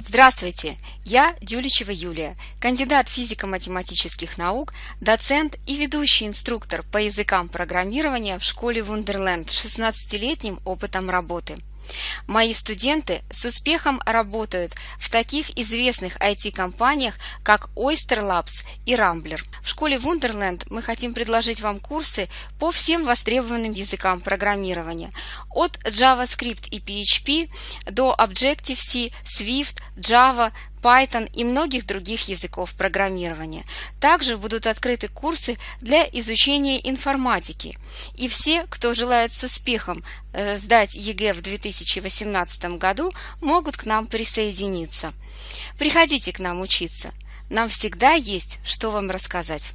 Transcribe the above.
Здравствуйте, я Дюличева Юлия, кандидат физико-математических наук, доцент и ведущий инструктор по языкам программирования в школе Wunderland с 16-летним опытом работы. Мои студенты с успехом работают в таких известных IT-компаниях, как Oyster Labs и Rambler. В школе Wunderland мы хотим предложить вам курсы по всем востребованным языкам программирования, от JavaScript и PHP до Objective-C, Swift, Java, Python и многих других языков программирования. Также будут открыты курсы для изучения информатики. И все, кто желает с успехом э, сдать ЕГЭ в 2018 году, могут к нам присоединиться. Приходите к нам учиться. Нам всегда есть, что вам рассказать.